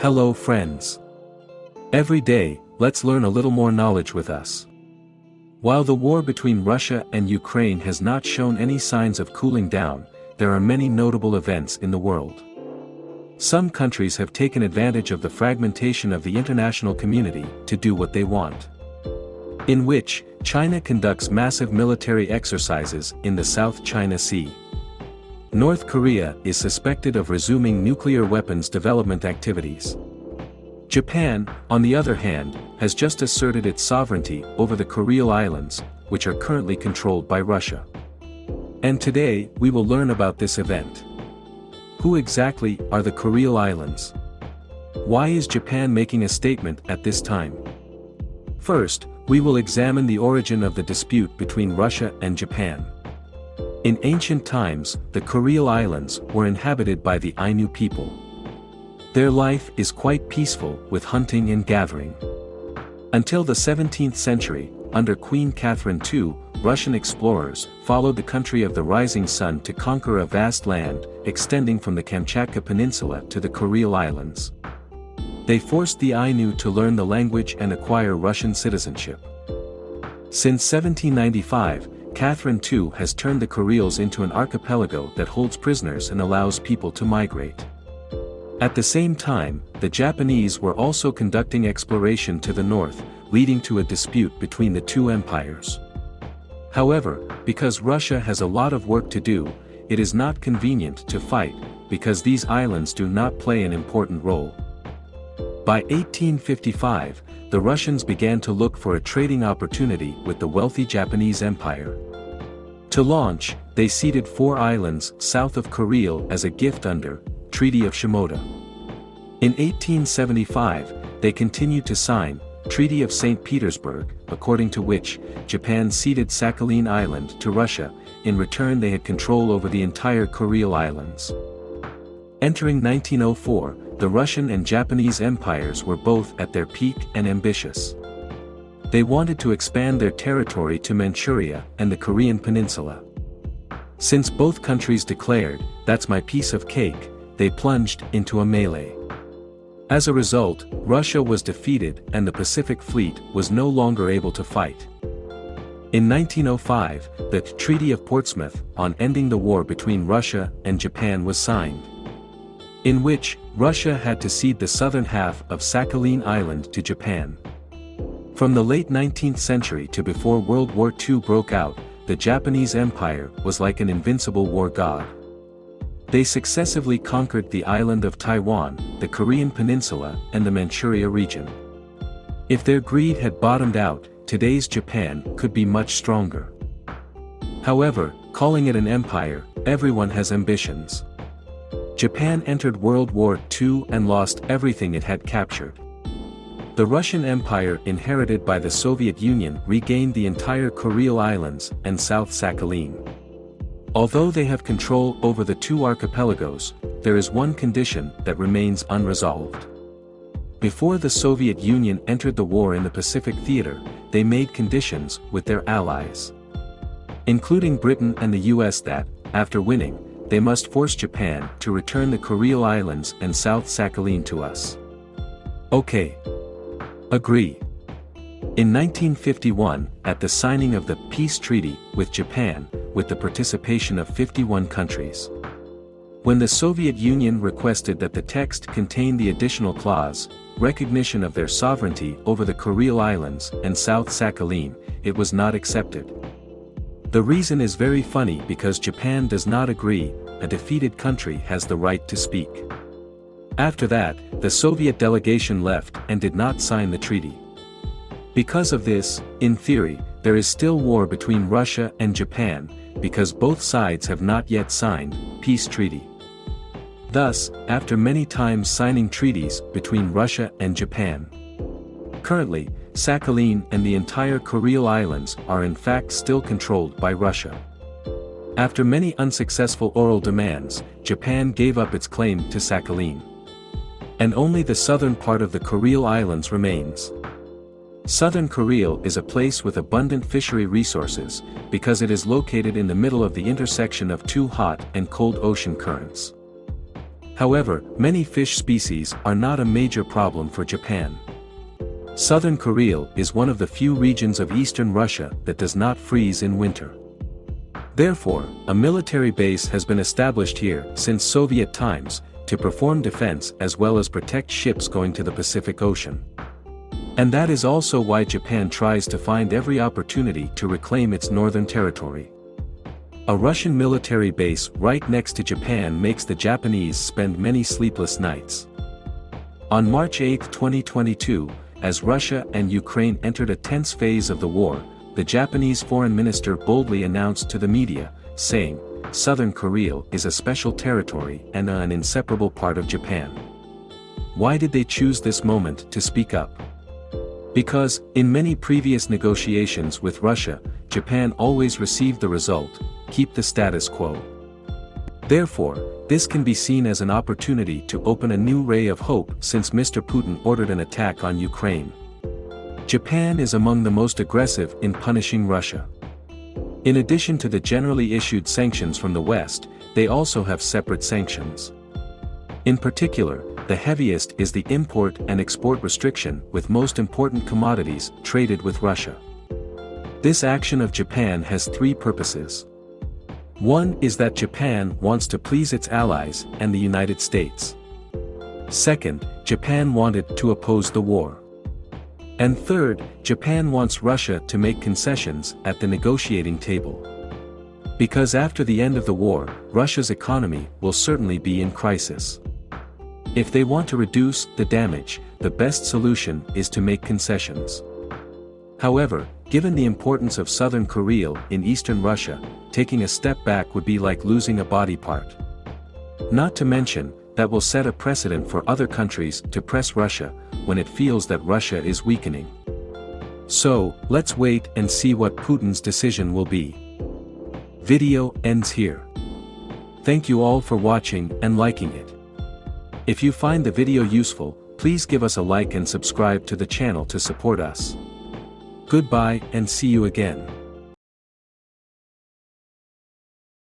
Hello friends. Every day, let's learn a little more knowledge with us. While the war between Russia and Ukraine has not shown any signs of cooling down, there are many notable events in the world. Some countries have taken advantage of the fragmentation of the international community to do what they want. In which, China conducts massive military exercises in the South China Sea. North Korea is suspected of resuming nuclear weapons development activities. Japan, on the other hand, has just asserted its sovereignty over the Kuril Islands, which are currently controlled by Russia. And today, we will learn about this event. Who exactly are the Kuril Islands? Why is Japan making a statement at this time? First, we will examine the origin of the dispute between Russia and Japan. In ancient times, the Kuril Islands were inhabited by the Ainu people. Their life is quite peaceful with hunting and gathering. Until the 17th century, under Queen Catherine II, Russian explorers followed the country of the rising sun to conquer a vast land, extending from the Kamchatka Peninsula to the Kuril Islands. They forced the Ainu to learn the language and acquire Russian citizenship. Since 1795, Catherine II has turned the Kurils into an archipelago that holds prisoners and allows people to migrate. At the same time, the Japanese were also conducting exploration to the north, leading to a dispute between the two empires. However, because Russia has a lot of work to do, it is not convenient to fight, because these islands do not play an important role. By 1855, the Russians began to look for a trading opportunity with the wealthy Japanese Empire. To launch, they ceded four islands south of Kuril as a gift under Treaty of Shimoda. In 1875, they continued to sign Treaty of St. Petersburg, according to which, Japan ceded Sakhalin Island to Russia, in return they had control over the entire Kuril Islands. Entering 1904, the Russian and Japanese empires were both at their peak and ambitious. They wanted to expand their territory to Manchuria and the Korean peninsula. Since both countries declared, that's my piece of cake, they plunged into a melee. As a result, Russia was defeated and the Pacific Fleet was no longer able to fight. In 1905, the Treaty of Portsmouth on ending the war between Russia and Japan was signed in which, Russia had to cede the southern half of Sakhalin Island to Japan. From the late 19th century to before World War II broke out, the Japanese Empire was like an invincible war god. They successively conquered the island of Taiwan, the Korean peninsula, and the Manchuria region. If their greed had bottomed out, today's Japan could be much stronger. However, calling it an empire, everyone has ambitions. Japan entered World War II and lost everything it had captured. The Russian Empire inherited by the Soviet Union regained the entire Kuril Islands and South Sakhalin. Although they have control over the two archipelagos, there is one condition that remains unresolved. Before the Soviet Union entered the war in the Pacific Theater, they made conditions with their allies. Including Britain and the US that, after winning, they must force Japan to return the Kuril Islands and South Sakhalin to us. Okay. Agree. In 1951, at the signing of the peace treaty with Japan, with the participation of 51 countries. When the Soviet Union requested that the text contain the additional clause, recognition of their sovereignty over the Kuril Islands and South Sakhalin, it was not accepted. The reason is very funny because Japan does not agree, a defeated country has the right to speak. After that, the Soviet delegation left and did not sign the treaty. Because of this, in theory, there is still war between Russia and Japan, because both sides have not yet signed, peace treaty. Thus, after many times signing treaties between Russia and Japan. Currently, Sakhalin and the entire Kuril Islands are in fact still controlled by Russia. After many unsuccessful oral demands, Japan gave up its claim to Sakhalin. And only the southern part of the Kuril Islands remains. Southern Kuril is a place with abundant fishery resources, because it is located in the middle of the intersection of two hot and cold ocean currents. However, many fish species are not a major problem for Japan. Southern Kuril is one of the few regions of eastern Russia that does not freeze in winter. Therefore, a military base has been established here since Soviet times, to perform defense as well as protect ships going to the Pacific Ocean. And that is also why Japan tries to find every opportunity to reclaim its northern territory. A Russian military base right next to Japan makes the Japanese spend many sleepless nights. On March 8, 2022, as Russia and Ukraine entered a tense phase of the war, the Japanese foreign minister boldly announced to the media, saying, Southern Kuril is a special territory and an inseparable part of Japan. Why did they choose this moment to speak up? Because, in many previous negotiations with Russia, Japan always received the result, keep the status quo. Therefore, this can be seen as an opportunity to open a new ray of hope since Mr. Putin ordered an attack on Ukraine. Japan is among the most aggressive in punishing Russia. In addition to the generally issued sanctions from the West, they also have separate sanctions. In particular, the heaviest is the import and export restriction with most important commodities traded with Russia. This action of Japan has three purposes. One is that Japan wants to please its allies and the United States. Second, Japan wanted to oppose the war. And third, Japan wants Russia to make concessions at the negotiating table. Because after the end of the war, Russia's economy will certainly be in crisis. If they want to reduce the damage, the best solution is to make concessions. However, given the importance of southern Kuril in eastern Russia, taking a step back would be like losing a body part. Not to mention, that will set a precedent for other countries to press Russia, when it feels that Russia is weakening. So, let's wait and see what Putin's decision will be. Video ends here. Thank you all for watching and liking it. If you find the video useful, please give us a like and subscribe to the channel to support us. Goodbye and see you again.